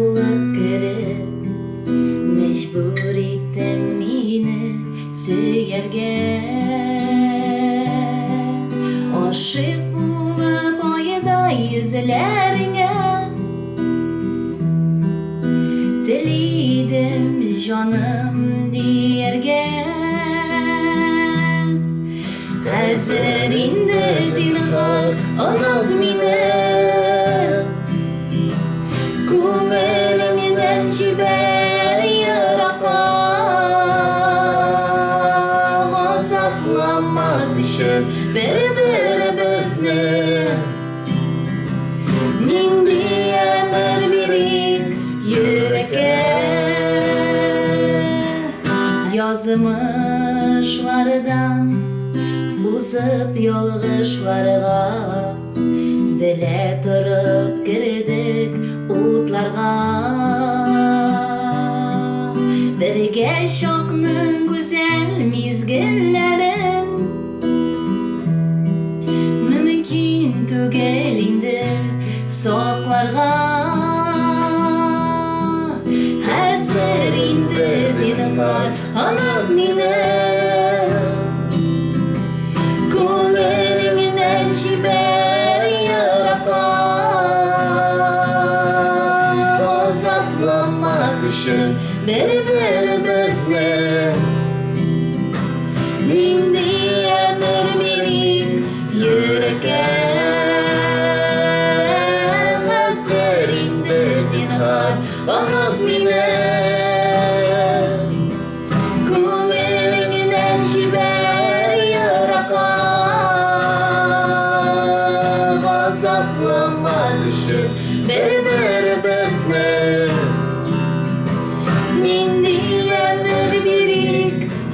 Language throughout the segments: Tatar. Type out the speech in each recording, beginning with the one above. Ұа шіп болип еёдай ростейненält арё, дөлғен гуржнен орештсädі зㄯлrilг ша verlierwo сиян. incidental Ҏ Бир-бир бөзнік Ниндия бір-бирик Ёреке Язымыш варидан Лузып ёлгышларыга Биле түріп кередик шоқның position Many men in business Me, me, me, me, me, me You again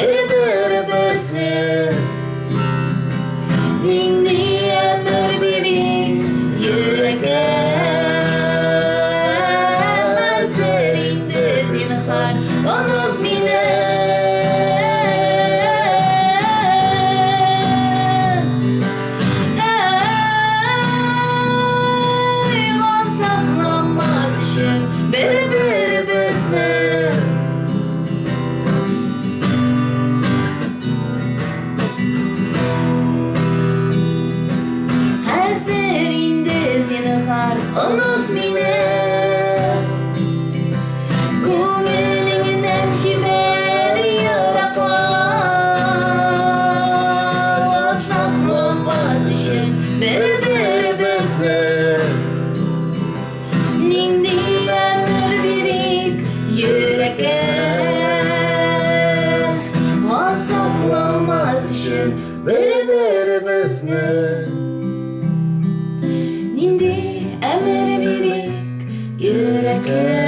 bit. unut beni Gönlünden şiber yaratma Saklanmaz işin good.